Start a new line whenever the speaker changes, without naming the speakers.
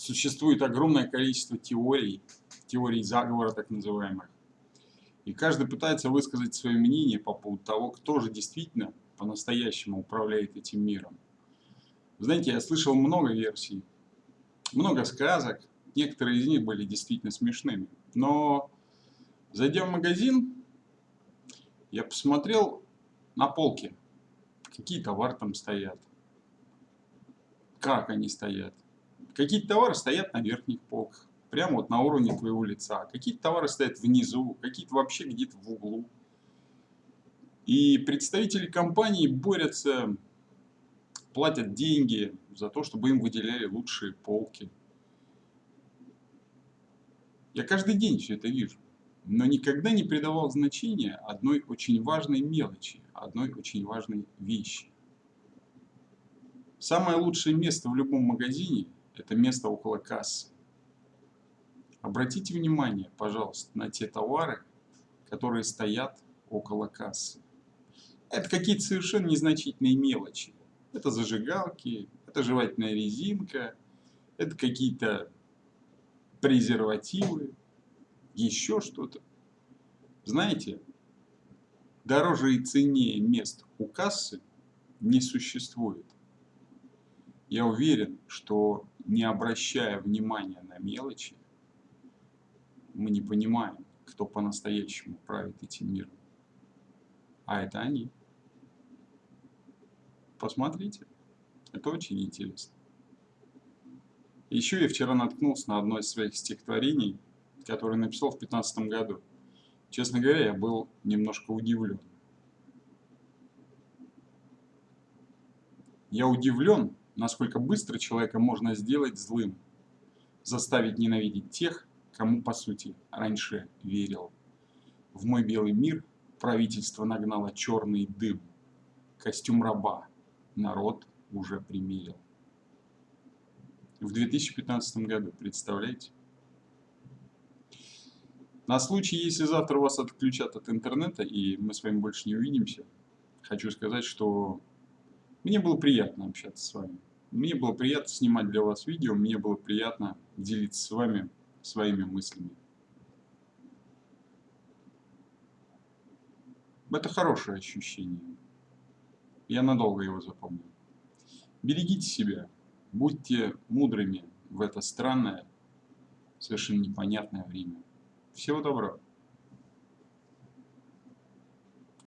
Существует огромное количество теорий, теорий заговора так называемых. И каждый пытается высказать свое мнение по поводу того, кто же действительно по-настоящему управляет этим миром. Знаете, я слышал много версий, много сказок, некоторые из них были действительно смешными. Но, зайдя в магазин, я посмотрел на полке, какие товары там стоят, как они стоят. Какие-то товары стоят на верхних полках, прямо вот на уровне твоего лица. Какие-то товары стоят внизу, какие-то вообще где-то в углу. И представители компании борются, платят деньги за то, чтобы им выделяли лучшие полки. Я каждый день все это вижу, но никогда не придавал значения одной очень важной мелочи, одной очень важной вещи. Самое лучшее место в любом магазине – это место около кассы. Обратите внимание, пожалуйста, на те товары, которые стоят около кассы. Это какие-то совершенно незначительные мелочи. Это зажигалки, это жевательная резинка, это какие-то презервативы, еще что-то. Знаете, дороже и ценнее мест у кассы не существует. Я уверен, что не обращая внимания на мелочи, мы не понимаем, кто по-настоящему правит этим миром. А это они. Посмотрите. Это очень интересно. Еще я вчера наткнулся на одно из своих стихотворений, которое написал в 15 году. Честно говоря, я был немножко удивлен. Я удивлен, насколько быстро человека можно сделать злым, заставить ненавидеть тех, кому по сути раньше верил. В мой белый мир правительство нагнало черный дым, костюм раба народ уже примерил. В 2015 году, представляете? На случай, если завтра вас отключат от интернета и мы с вами больше не увидимся, хочу сказать, что мне было приятно общаться с вами. Мне было приятно снимать для вас видео, мне было приятно делиться с вами своими мыслями. Это хорошее ощущение. Я надолго его запомню. Берегите себя, будьте мудрыми в это странное, совершенно непонятное время. Всего доброго.